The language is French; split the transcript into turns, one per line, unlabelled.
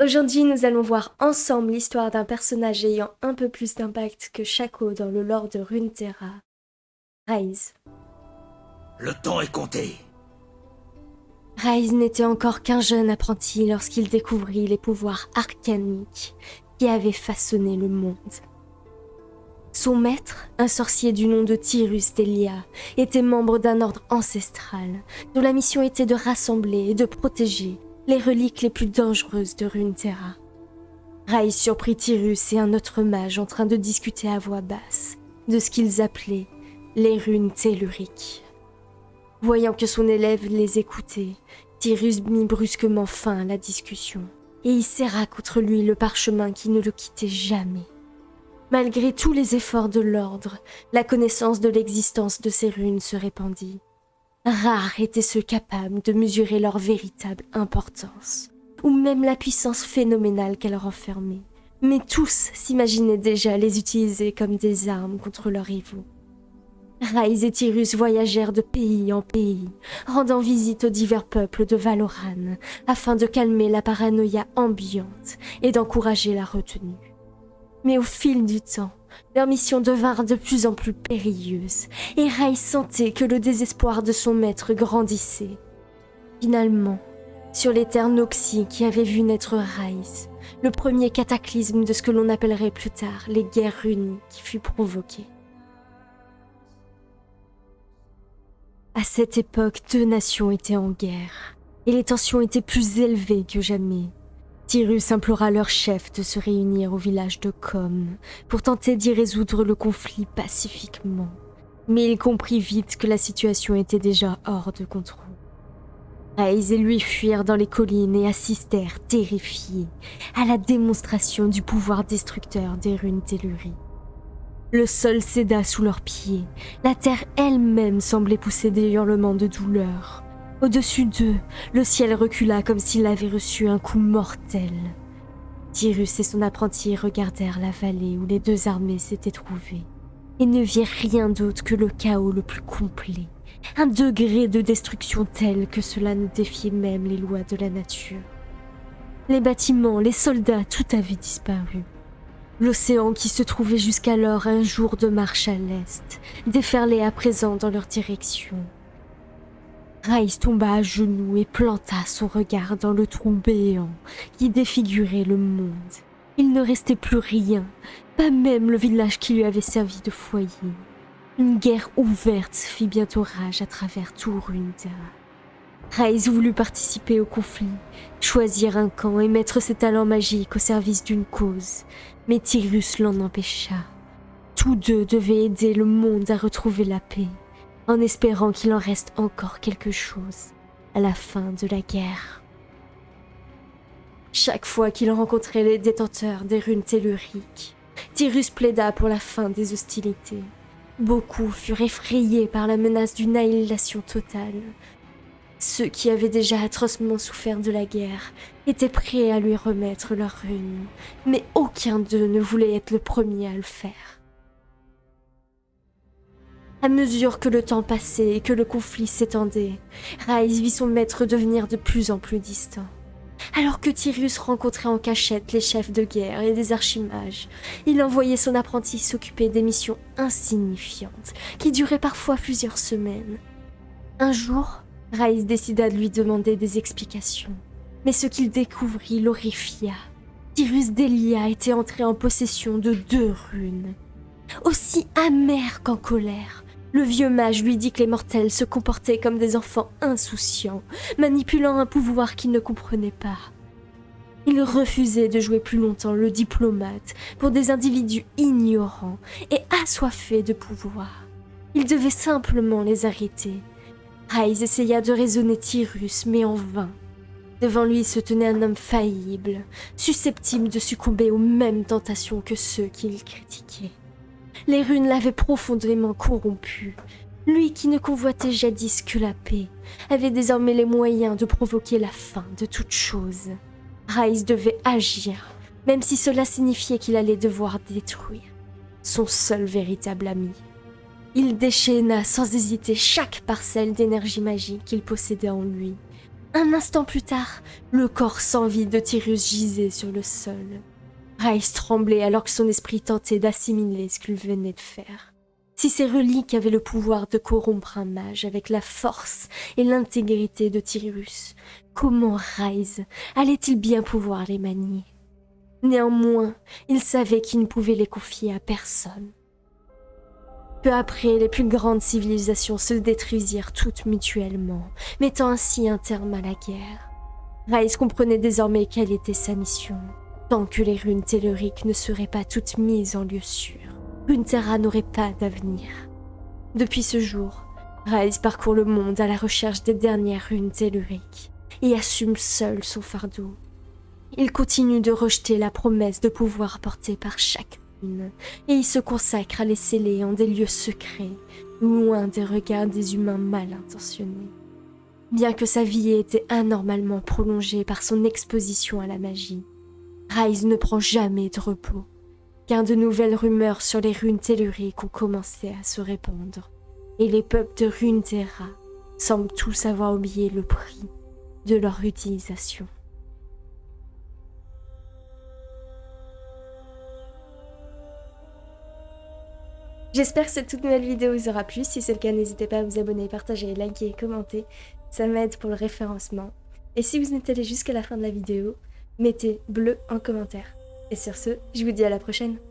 Aujourd'hui, nous allons voir ensemble l'histoire d'un personnage ayant un peu plus d'impact que Shaco dans le lore de Runeterra, Rise.
Le temps est compté.
Rise n'était encore qu'un jeune apprenti lorsqu'il découvrit les pouvoirs arcaniques qui avaient façonné le monde. Son maître, un sorcier du nom de Tyrus Delia, était membre d'un ordre ancestral dont la mission était de rassembler et de protéger les reliques les plus dangereuses de Runeterra. Rai surprit Tyrus et un autre mage en train de discuter à voix basse de ce qu'ils appelaient les runes telluriques. Voyant que son élève les écoutait, Tyrus mit brusquement fin à la discussion et y serra contre lui le parchemin qui ne le quittait jamais. Malgré tous les efforts de l'ordre, la connaissance de l'existence de ces runes se répandit. Rares étaient ceux capables de mesurer leur véritable importance, ou même la puissance phénoménale qu'elles renfermaient. Mais tous s'imaginaient déjà les utiliser comme des armes contre leurs rivaux. Rais et Tyrus voyagèrent de pays en pays, rendant visite aux divers peuples de Valoran, afin de calmer la paranoïa ambiante et d'encourager la retenue. Mais au fil du temps, leur mission devint de plus en plus périlleuse, et Rai sentait que le désespoir de son maître grandissait. Finalement, sur les terres Noxy qui avaient vu naître Rise, le premier cataclysme de ce que l'on appellerait plus tard les guerres runies qui fut provoqué. À cette époque, deux nations étaient en guerre, et les tensions étaient plus élevées que jamais. Tyrus implora leur chef de se réunir au village de Com pour tenter d'y résoudre le conflit pacifiquement. Mais il comprit vite que la situation était déjà hors de contrôle. Raïs et lui fuirent dans les collines et assistèrent, terrifiés, à la démonstration du pouvoir destructeur des runes telluriques. Le sol céda sous leurs pieds. La terre elle-même semblait pousser des hurlements de douleur. Au-dessus d'eux, le ciel recula comme s'il avait reçu un coup mortel. Tyrus et son apprenti regardèrent la vallée où les deux armées s'étaient trouvées et ne virent rien d'autre que le chaos le plus complet. Un degré de destruction tel que cela ne défiait même les lois de la nature. Les bâtiments, les soldats, tout avait disparu. L'océan qui se trouvait jusqu'alors un jour de marche à l'est déferlait à présent dans leur direction. Raïs tomba à genoux et planta son regard dans le trou béant qui défigurait le monde. Il ne restait plus rien, pas même le village qui lui avait servi de foyer. Une guerre ouverte fit bientôt rage à travers tout Runeterra. Raïs voulut participer au conflit, choisir un camp et mettre ses talents magiques au service d'une cause, mais Tyrus l'en empêcha. Tous deux devaient aider le monde à retrouver la paix, en espérant qu'il en reste encore quelque chose à la fin de la guerre. Chaque fois qu'il rencontrait les détenteurs des runes telluriques, Tyrus plaida pour la fin des hostilités. Beaucoup furent effrayés par la menace d'une annihilation totale, ceux qui avaient déjà atrocement souffert de la guerre étaient prêts à lui remettre leur rune, mais aucun d'eux ne voulait être le premier à le faire. À mesure que le temps passait et que le conflit s'étendait, Raïs vit son maître devenir de plus en plus distant. Alors que Tyrus rencontrait en cachette les chefs de guerre et des archimages, il envoyait son apprenti s'occuper des missions insignifiantes qui duraient parfois plusieurs semaines. Un jour, Raïs décida de lui demander des explications. Mais ce qu'il découvrit l'horrifia. Tyrus Delia était entré en possession de deux runes. Aussi amer qu'en colère, le vieux mage lui dit que les mortels se comportaient comme des enfants insouciants, manipulant un pouvoir qu'ils ne comprenaient pas. Il refusait de jouer plus longtemps le diplomate pour des individus ignorants et assoiffés de pouvoir. Il devait simplement les arrêter Rise essaya de raisonner Tyrus, mais en vain. Devant lui se tenait un homme faillible, susceptible de succomber aux mêmes tentations que ceux qu'il critiquait. Les runes l'avaient profondément corrompu. Lui qui ne convoitait jadis que la paix, avait désormais les moyens de provoquer la fin de toute chose. Rise devait agir, même si cela signifiait qu'il allait devoir détruire son seul véritable ami. Il déchaîna sans hésiter chaque parcelle d'énergie magique qu'il possédait en lui. Un instant plus tard, le corps sans vie de Tyrus gisait sur le sol. Rice tremblait alors que son esprit tentait d'assimiler ce qu'il venait de faire. Si ces reliques avaient le pouvoir de corrompre un mage avec la force et l'intégrité de Tyrus, comment Rise allait-il bien pouvoir les manier? Néanmoins, il savait qu'il ne pouvait les confier à personne. Peu après, les plus grandes civilisations se détruisirent toutes mutuellement, mettant ainsi un terme à la guerre. Rice comprenait désormais quelle était sa mission. Tant que les runes telluriques ne seraient pas toutes mises en lieu sûr, Runeterra n'aurait pas d'avenir. Depuis ce jour, Rice parcourt le monde à la recherche des dernières runes telluriques et assume seul son fardeau. Il continue de rejeter la promesse de pouvoir porter par chaque rune, et il se consacre à les sceller en des lieux secrets, loin des regards des humains mal intentionnés. Bien que sa vie ait été anormalement prolongée par son exposition à la magie, Rise ne prend jamais de repos, car de nouvelles rumeurs sur les runes telluriques ont commencé à se répandre, et les peuples de Runeterra semblent tous avoir oublié le prix de leur utilisation. J'espère que cette toute nouvelle vidéo vous aura plu. Si c'est le cas, n'hésitez pas à vous abonner, partager, liker, commenter. Ça m'aide pour le référencement. Et si vous êtes allé jusqu'à la fin de la vidéo, mettez bleu en commentaire. Et sur ce, je vous dis à la prochaine.